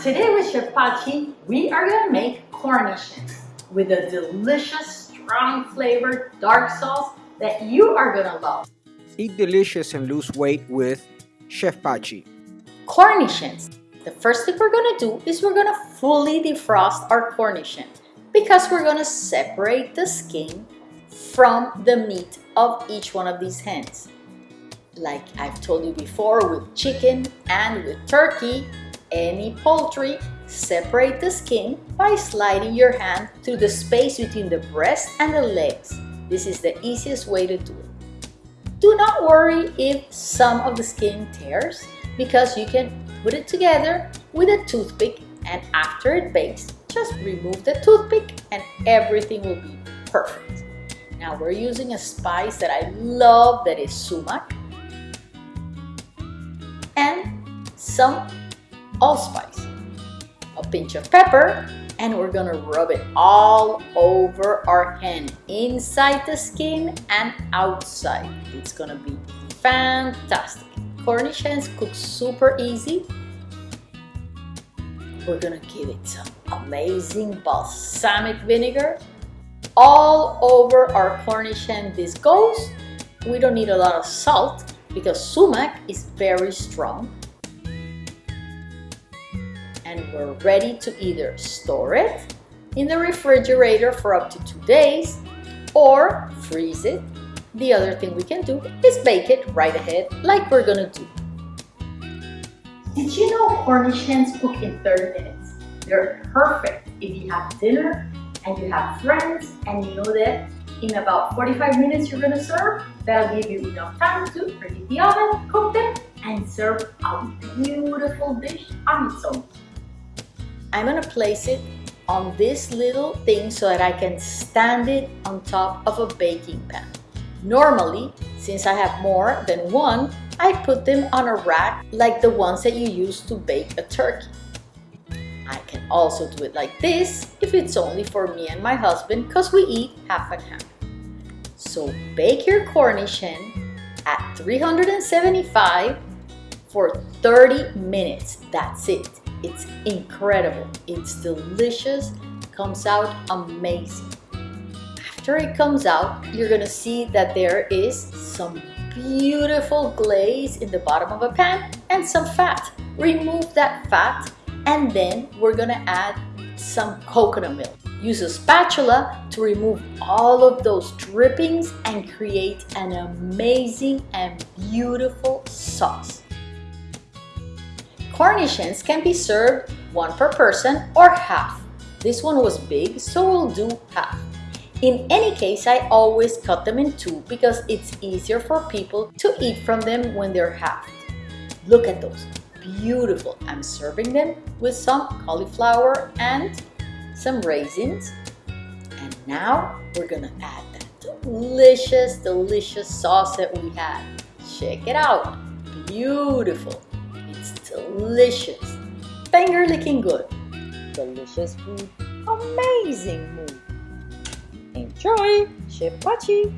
Today with Chef Pachi, we are gonna make Cornish hens with a delicious, strong flavored dark sauce that you are gonna love. Eat delicious and lose weight with Chef Pachi. Cornish hens. The first thing we're gonna do is we're gonna fully defrost our Cornish hen because we're gonna separate the skin from the meat of each one of these hens. Like I've told you before with chicken and with turkey, any poultry, separate the skin by sliding your hand through the space between the breast and the legs. This is the easiest way to do it. Do not worry if some of the skin tears because you can put it together with a toothpick and after it bakes, just remove the toothpick and everything will be perfect. Now we're using a spice that I love that is sumac and some allspice, a pinch of pepper, and we're gonna rub it all over our hand, inside the skin and outside. It's gonna be fantastic. Cornish hens cook super easy. We're gonna give it some amazing balsamic vinegar all over our Cornish hen this goes. We don't need a lot of salt because sumac is very strong and we're ready to either store it in the refrigerator for up to two days or freeze it. The other thing we can do is bake it right ahead like we're gonna do. Did you know Cornish hens cook in 30 minutes? They're perfect if you have dinner and you have friends and you know that in about 45 minutes you're gonna serve. That'll give you enough time to preheat the oven, cook them, and serve a beautiful dish on its own. I'm gonna place it on this little thing so that I can stand it on top of a baking pan. Normally, since I have more than one, I put them on a rack like the ones that you use to bake a turkey. I can also do it like this if it's only for me and my husband because we eat half and half. So bake your Cornish hen at 375 for 30 minutes. That's it. It's incredible. It's delicious. Comes out amazing. After it comes out, you're gonna see that there is some beautiful glaze in the bottom of a pan and some fat. Remove that fat and then we're gonna add some coconut milk. Use a spatula to remove all of those drippings and create an amazing and beautiful sauce. Cornish hens can be served one per person or half. This one was big, so we'll do half. In any case, I always cut them in two because it's easier for people to eat from them when they're half. Look at those, beautiful. I'm serving them with some cauliflower and some raisins. And now we're gonna add that delicious, delicious sauce that we had. Check it out, beautiful delicious, finger licking good, delicious food, amazing mood. Enjoy! Chef Pachi!